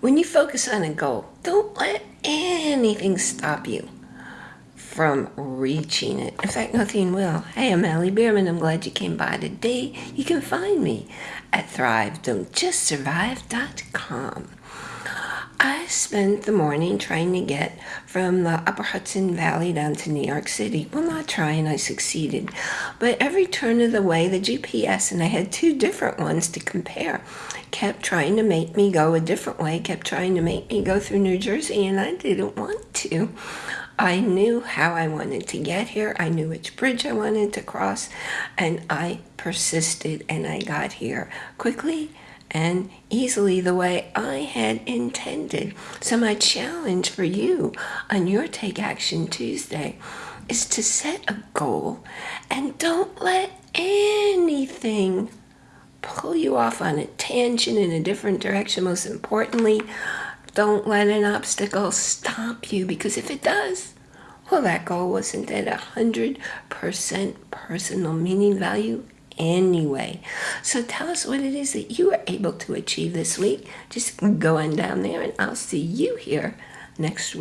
When you focus on a goal, don't let anything stop you from reaching it. In fact, nothing will. Hey, I'm Allie Bierman. I'm glad you came by today. You can find me at thrive.don'tjustsurvive.com. I spent the morning trying to get from the upper Hudson Valley down to New York City. Well, not trying, I succeeded. But every turn of the way, the GPS, and I had two different ones to compare, kept trying to make me go a different way, kept trying to make me go through New Jersey, and I didn't want to. I knew how I wanted to get here. I knew which bridge I wanted to cross, and I persisted and I got here quickly and easily the way I had intended. So my challenge for you on your Take Action Tuesday is to set a goal and don't let anything pull you off on a tangent in a different direction. Most importantly, don't let an obstacle stop you because if it does, well, that goal wasn't at a 100% personal meaning value anyway. So tell us what it is that you were able to achieve this week. Just go on down there and I'll see you here next week.